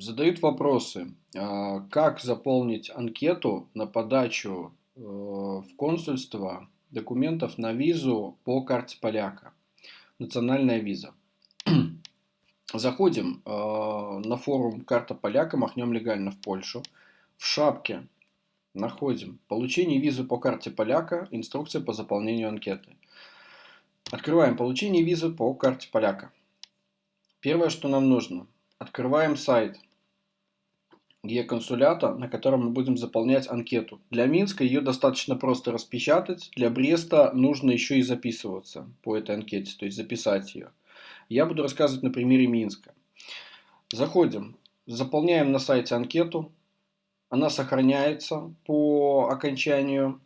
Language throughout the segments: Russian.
Задают вопросы, а, как заполнить анкету на подачу э, в консульство документов на визу по карте поляка. Национальная виза. Заходим э, на форум «Карта поляка», махнем легально в Польшу. В шапке находим «Получение визы по карте поляка. Инструкция по заполнению анкеты». Открываем «Получение визы по карте поляка». Первое, что нам нужно – Открываем сайт Е-консулята, на котором мы будем заполнять анкету. Для Минска ее достаточно просто распечатать, для Бреста нужно еще и записываться по этой анкете, то есть записать ее. Я буду рассказывать на примере Минска. Заходим, заполняем на сайте анкету, она сохраняется по окончанию.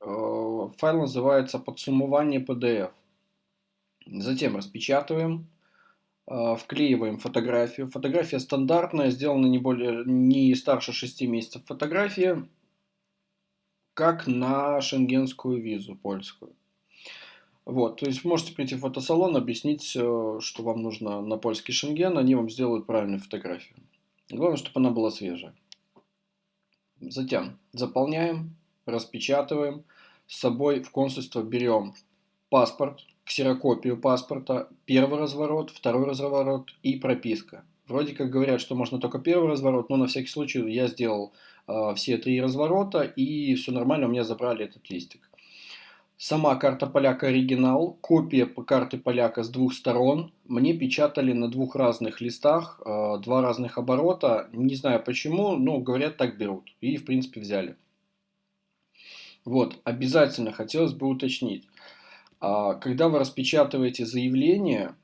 Э, файл называется подсуммование PDF. Затем распечатываем, вклеиваем фотографию. Фотография стандартная, сделана не, более, не старше 6 месяцев. Фотография как на шенгенскую визу польскую. Вот, то есть можете прийти в фотосалон, объяснить, э, что вам нужно на польский шенген, они вам сделают правильную фотографию. Главное, чтобы она была свежая. Затем заполняем, распечатываем, с собой в консульство берем паспорт, ксерокопию паспорта, первый разворот, второй разворот и прописка. Вроде как говорят, что можно только первый разворот, но на всякий случай я сделал э, все три разворота и все нормально, у меня забрали этот листик. Сама карта поляка оригинал, копия карты поляка с двух сторон. Мне печатали на двух разных листах, э, два разных оборота. Не знаю почему, но говорят так берут. И в принципе взяли. Вот, обязательно хотелось бы уточнить. А когда вы распечатываете заявление,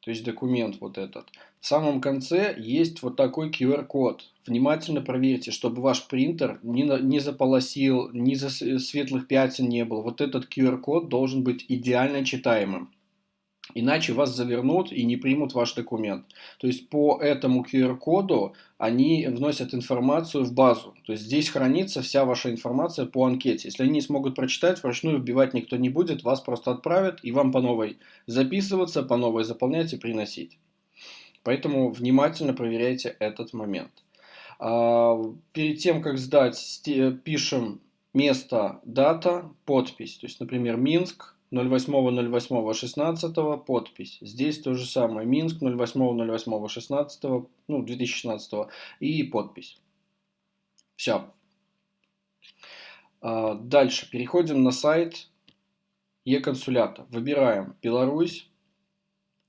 то есть документ вот этот, в самом конце есть вот такой QR-код. Внимательно проверьте, чтобы ваш принтер не, не заполосил, ни за светлых пятен не было. Вот этот QR-код должен быть идеально читаемым. Иначе вас завернут и не примут ваш документ. То есть по этому QR-коду они вносят информацию в базу. То есть здесь хранится вся ваша информация по анкете. Если они не смогут прочитать, вручную вбивать никто не будет, вас просто отправят и вам по новой записываться, по новой заполнять и приносить. Поэтому внимательно проверяйте этот момент. А, перед тем, как сдать, пишем место, дата, подпись. То есть, например, Минск, 08.08.16 подпись. Здесь то же самое. Минск 08.08.16, ну, 2016 и подпись. Все. А, дальше. Переходим на сайт Е-консулята. Выбираем Беларусь.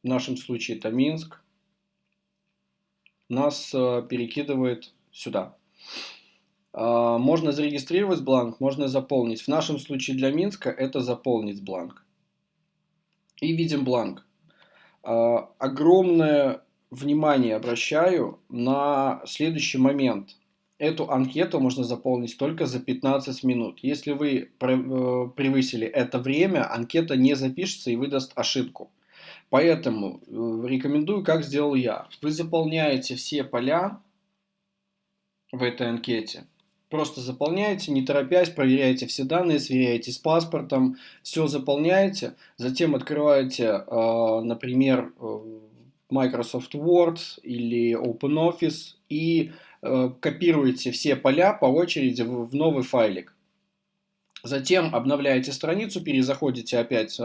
В нашем случае это Минск. Нас а, перекидывает сюда. А, можно зарегистрировать бланк, можно заполнить. В нашем случае для Минска это заполнить бланк. И видим бланк. А, огромное внимание обращаю на следующий момент. Эту анкету можно заполнить только за 15 минут. Если вы э, превысили это время, анкета не запишется и выдаст ошибку. Поэтому э, рекомендую, как сделал я. Вы заполняете все поля в этой анкете Просто заполняете, не торопясь, проверяете все данные, сверяете с паспортом, все заполняете, затем открываете, э, например, э, Microsoft Word или OpenOffice и э, копируете все поля по очереди в новый файлик. Затем обновляете страницу, перезаходите опять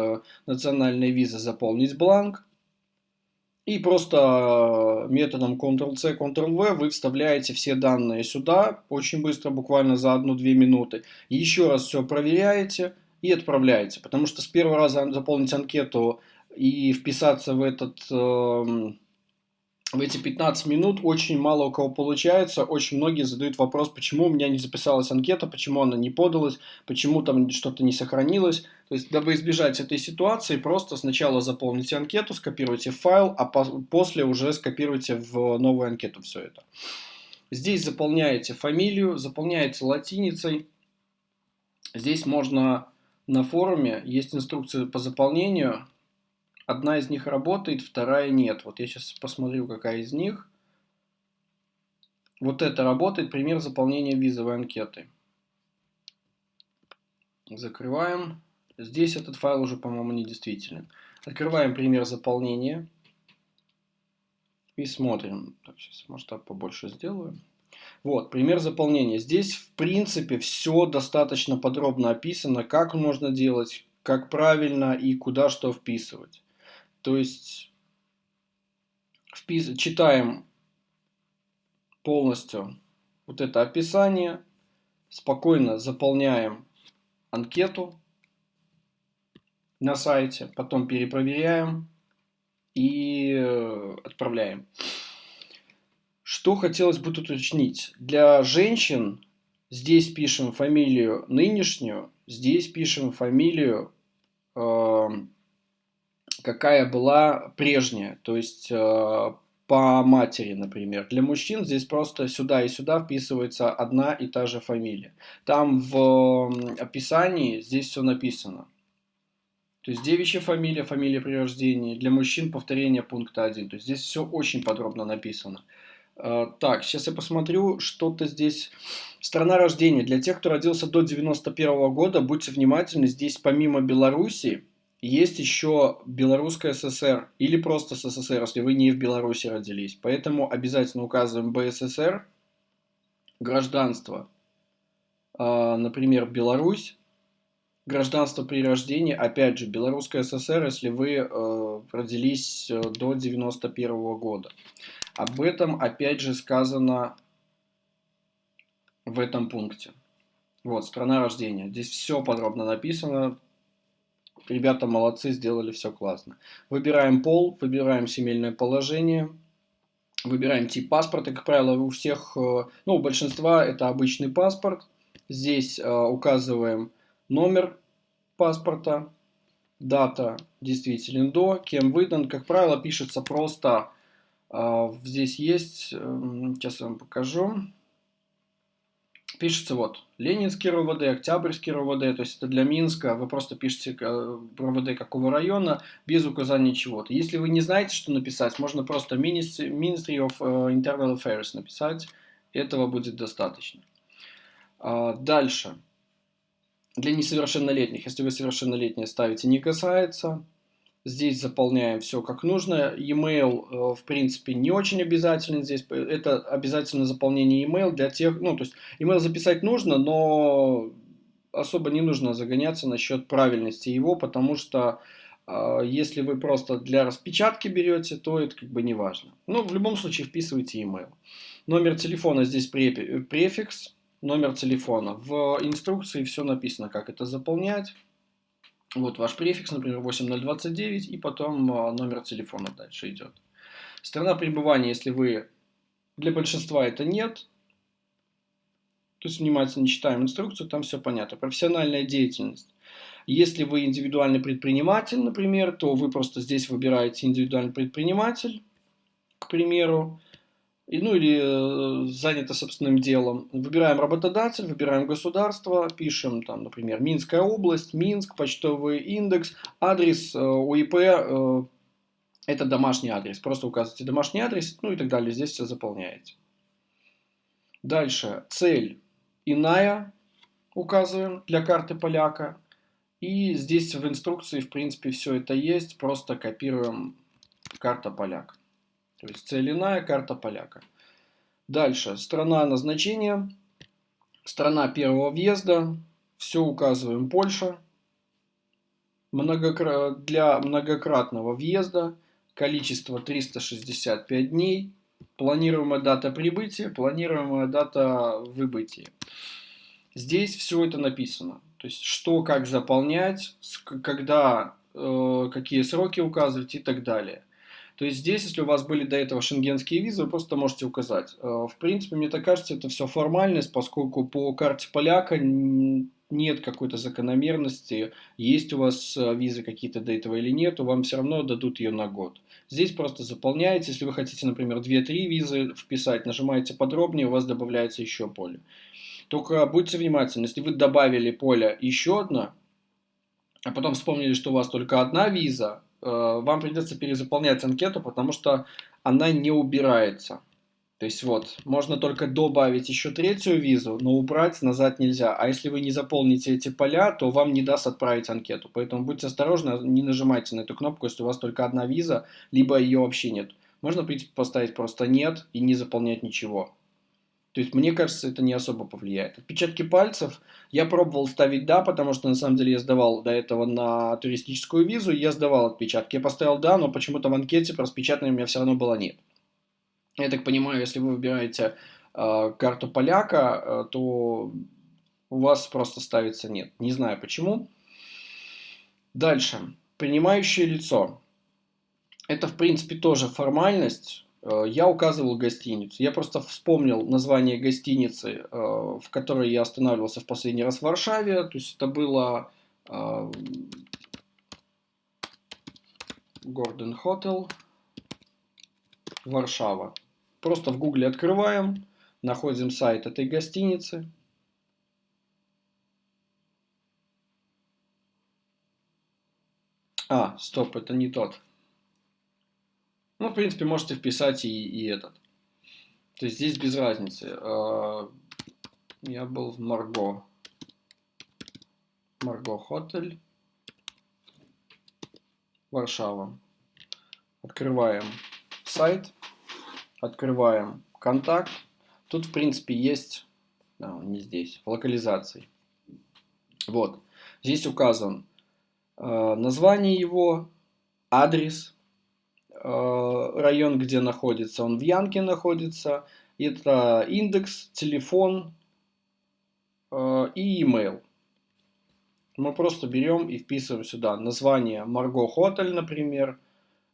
национальная виза «Заполнить бланк», и просто э, методом Ctrl-C, Ctrl-V вы вставляете все данные сюда, очень быстро, буквально за 1-2 минуты. Еще раз все проверяете и отправляете. Потому что с первого раза заполнить анкету и вписаться в этот эм, в эти 15 минут очень мало у кого получается. Очень многие задают вопрос, почему у меня не записалась анкета, почему она не подалась, почему там что-то не сохранилось. То есть, дабы избежать этой ситуации, просто сначала заполните анкету, скопируйте файл, а после уже скопируйте в новую анкету все это. Здесь заполняете фамилию, заполняете латиницей. Здесь можно на форуме, есть инструкция по заполнению, Одна из них работает, вторая нет. Вот я сейчас посмотрю, какая из них. Вот это работает, пример заполнения визовой анкеты. Закрываем. Здесь этот файл уже, по-моему, недействителен. Открываем пример заполнения. И смотрим. Так, сейчас масштаб побольше сделаю. Вот, пример заполнения. Здесь, в принципе, все достаточно подробно описано, как можно делать, как правильно и куда что вписывать. То есть, впис... читаем полностью вот это описание, спокойно заполняем анкету на сайте, потом перепроверяем и э, отправляем. Что хотелось бы тут уточнить? Для женщин здесь пишем фамилию нынешнюю, здесь пишем фамилию, э, какая была прежняя, то есть э, по матери, например. Для мужчин здесь просто сюда и сюда вписывается одна и та же фамилия. Там в описании здесь все написано. То есть девичья фамилия, фамилия при рождении. Для мужчин повторение пункта 1. То есть здесь все очень подробно написано. А, так, сейчас я посмотрю, что-то здесь... Страна рождения. Для тех, кто родился до 91 года, будьте внимательны, здесь помимо Беларуси есть еще Белорусская ССР или просто СССР, если вы не в Беларуси родились. Поэтому обязательно указываем БССР, гражданство, а, например, Беларусь, гражданство при рождении, опять же, Белорусская ССР, если вы э, родились э, до 91 года. Об этом опять же сказано в этом пункте. Вот, страна рождения. Здесь все подробно написано. Ребята молодцы, сделали все классно. Выбираем пол, выбираем семейное положение, выбираем тип паспорта. Как правило, у всех, э, ну, у большинства это обычный паспорт. Здесь э, указываем номер паспорта, дата действителен до, кем выдан. Как правило, пишется просто, э, здесь есть, э, сейчас я вам покажу, пишется вот Ленинский РОВД, Октябрьский РОВД, то есть это для Минска, вы просто пишете э, РОВД какого района, без указания чего-то. Если вы не знаете, что написать, можно просто Ministry of э, Internal Affairs написать, этого будет достаточно. А, дальше. Для несовершеннолетних, если вы совершеннолетние, ставите «не касается». Здесь заполняем все как нужно. E-mail, э, в принципе, не очень обязателен здесь. Это обязательно заполнение e-mail для тех... Ну, то есть, e-mail записать нужно, но особо не нужно загоняться насчет правильности его, потому что э, если вы просто для распечатки берете, то это как бы не важно. Но в любом случае вписывайте e-mail. Номер телефона здесь префикс, номер телефона. В инструкции все написано, как это заполнять. Вот ваш префикс, например, 8029, и потом а, номер телефона дальше идет. Страна пребывания, если вы... Для большинства это нет. То есть внимательно читаем инструкцию, там все понятно. Профессиональная деятельность. Если вы индивидуальный предприниматель, например, то вы просто здесь выбираете индивидуальный предприниматель, к примеру ну или э, занято собственным делом. Выбираем работодатель, выбираем государство, пишем там, например, Минская область, Минск, почтовый индекс, адрес э, УИП, э, это домашний адрес. Просто указываете домашний адрес, ну и так далее. Здесь все заполняете. Дальше. Цель иная указываем для карты поляка. И здесь в инструкции, в принципе, все это есть. Просто копируем карта поляка. То есть цель иная, карта поляка. Дальше. Страна назначения. Страна первого въезда. Все указываем Польша. Многокра... Для многократного въезда количество 365 дней. Планируемая дата прибытия, планируемая дата выбытия. Здесь все это написано. То есть, что, как заполнять, когда, э, какие сроки указывать и так далее. То есть здесь, если у вас были до этого шенгенские визы, вы просто можете указать. Э, в принципе, мне так кажется, это все формальность, поскольку по карте поляка нет какой-то закономерности, есть у вас э, визы какие-то до этого или нет, вам все равно дадут ее на год. Здесь просто заполняете, если вы хотите, например, 2-3 визы вписать, нажимаете подробнее, у вас добавляется еще поле. Только будьте внимательны, если вы добавили поле еще одно, а потом вспомнили, что у вас только одна виза, вам придется перезаполнять анкету, потому что она не убирается. То есть вот, можно только добавить еще третью визу, но убрать назад нельзя. А если вы не заполните эти поля, то вам не даст отправить анкету. Поэтому будьте осторожны, не нажимайте на эту кнопку, если у вас только одна виза, либо ее вообще нет. Можно, в принципе, поставить просто «нет» и не заполнять ничего. То есть, мне кажется, это не особо повлияет. Отпечатки пальцев я пробовал ставить «да», потому что, на самом деле, я сдавал до этого на туристическую визу, я сдавал отпечатки. Я поставил «да», но почему-то в анкете про распечатанные у меня все равно было «нет». Я так понимаю, если вы выбираете э, карту поляка, э, то у вас просто ставится «нет». Не знаю почему. Дальше. Принимающее лицо. Это, в принципе, тоже формальность. Э, я указывал гостиницу. Я просто вспомнил название гостиницы, э, в которой я останавливался в последний раз в Варшаве. То есть это было Гордон Хотел, Варшава. Просто в гугле открываем, находим сайт этой гостиницы. А, стоп, это не тот. Ну, в принципе, можете вписать и, и этот. То есть здесь без разницы. А, я был в Марго. Марго Хотель. Варшава. Открываем сайт. Открываем контакт. Тут, в принципе, есть... А, не здесь. В локализации. Вот. Здесь указан Э, название его, адрес, район, где находится, он в Янке находится, это индекс, телефон э, и email. Мы просто берем и вписываем сюда название Марго Хотель, например.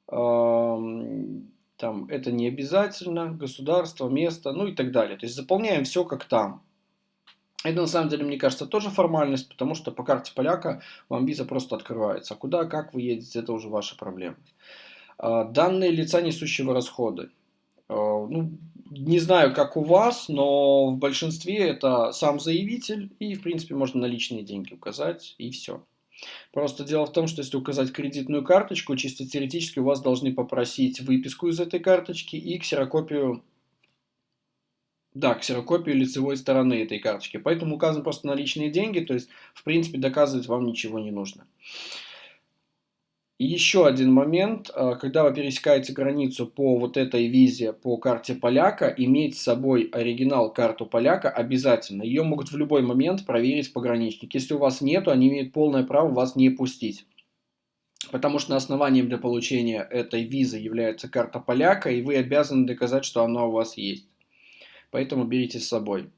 Там это не обязательно, государство, место, ну и так далее. То есть заполняем все как там. Это на самом деле, мне кажется, тоже формальность, потому что по карте поляка вам виза просто открывается. А куда, как вы едете, это уже ваша проблема. А, данные лица, несущего расходы. А, ну, не знаю, как у вас, но в большинстве это сам заявитель, и, в принципе, можно наличные деньги указать, и все. Просто дело в том, что если указать кредитную карточку, чисто теоретически у вас должны попросить выписку из этой карточки и ксерокопию да, ксерокопию лицевой стороны этой карточки. Поэтому указаны просто наличные деньги, то есть, в принципе, доказывать вам ничего не нужно. И еще один момент, а, когда вы пересекаете границу по вот этой визе, по карте поляка, иметь с собой оригинал карту поляка обязательно. Ее могут в любой момент проверить пограничник. Если у вас нету, они имеют полное право вас не пустить. Потому что основанием для получения этой визы является карта поляка, и вы обязаны доказать, что она у вас есть поэтому берите с собой.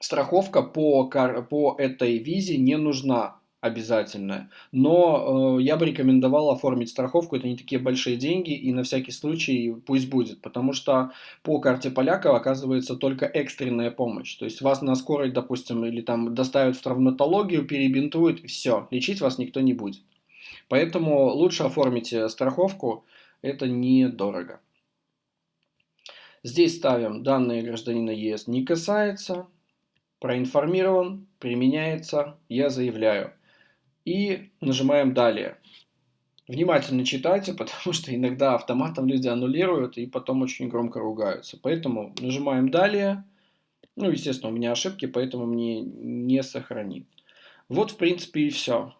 Страховка по, по этой визе не нужна обязательная, но э, я бы рекомендовал оформить страховку, это не такие большие деньги, и на всякий случай пусть будет, потому что по карте поляка оказывается только экстренная помощь, то есть вас на скорой, допустим, или там доставят в травматологию, перебинтуют, все, лечить вас никто не будет. Поэтому лучше оформите страховку, это недорого. Здесь ставим данные гражданина ЕС не касается, проинформирован, применяется, я заявляю. И нажимаем далее. Внимательно читайте, потому что иногда автоматом люди аннулируют и потом очень громко ругаются. Поэтому нажимаем далее. Ну, естественно, у меня ошибки, поэтому мне не сохранит. Вот, в принципе, и все.